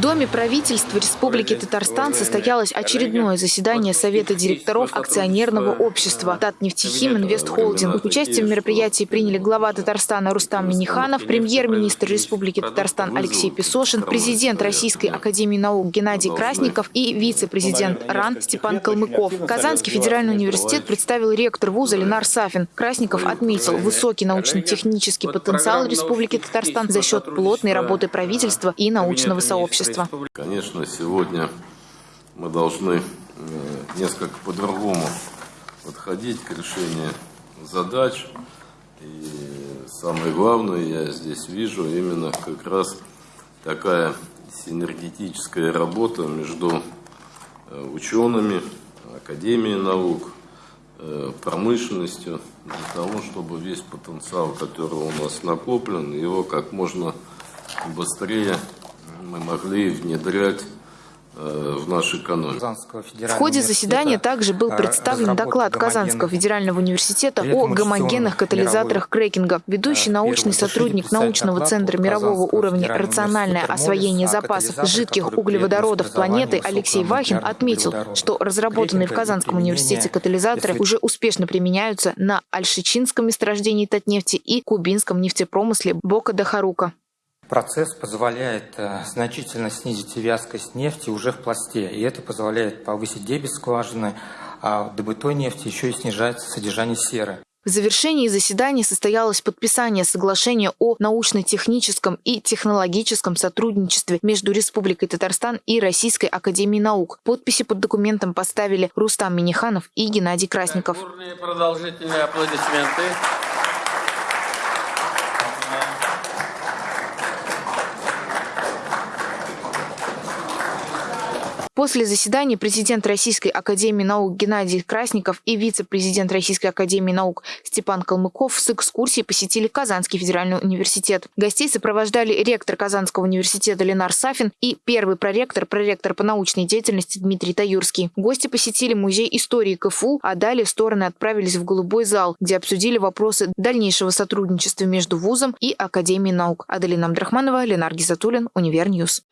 В Доме правительства Республики Татарстан состоялось очередное заседание Совета директоров акционерного общества Татнефтехим Инвест Холдинг. Участие в мероприятии приняли глава Татарстана Рустам Миниханов, премьер-министр Республики Татарстан Алексей Песошин, президент Российской академии наук Геннадий Красников и вице-президент РАН Степан Калмыков. Казанский федеральный университет представил ректор вуза Ленар Сафин. Красников отметил высокий научно-технический потенциал Республики Татарстан за счет плотной работы правительства и научного сообщества. Конечно, сегодня мы должны э, несколько по-другому подходить к решению задач. И самое главное, я здесь вижу именно как раз такая синергетическая работа между э, учеными, Академией наук, э, промышленностью, для того, чтобы весь потенциал, который у нас накоплен, его как можно быстрее мы могли внедрять э, в нашу экономику. В ходе заседания также был представлен доклад Казанского федерального университета о гомогенных катализаторах крекинга. Ведущий научный сотрудник научного центра мирового уровня «Рациональное освоение запасов жидких углеводородов планеты» Алексей Вахин отметил, что разработанные в Казанском университете катализаторы уже успешно применяются на Альшичинском месторождении Татнефти и кубинском нефтепромысле Бока-де-Харука. Процесс позволяет э, значительно снизить вязкость нефти уже в пласте, и это позволяет повысить дебет скважины, а в добытой нефти еще и снижается содержание серы. В завершении заседания состоялось подписание соглашения о научно-техническом и технологическом сотрудничестве между Республикой Татарстан и Российской Академией Наук. Подписи под документом поставили Рустам Миниханов и Геннадий Красников. Продолжительные аплодисменты. После заседания президент Российской академии наук Геннадий Красников и вице-президент Российской академии наук Степан Калмыков с экскурсией посетили Казанский федеральный университет. Гостей сопровождали ректор Казанского университета Ленар Сафин и первый проректор, проректор по научной деятельности Дмитрий Таюрский. Гости посетили музей истории КФУ, а далее стороны отправились в Голубой зал, где обсудили вопросы дальнейшего сотрудничества между вузом и Академией наук. Аделина Абдрахманова, Ленар Гизатуллин, Univer News.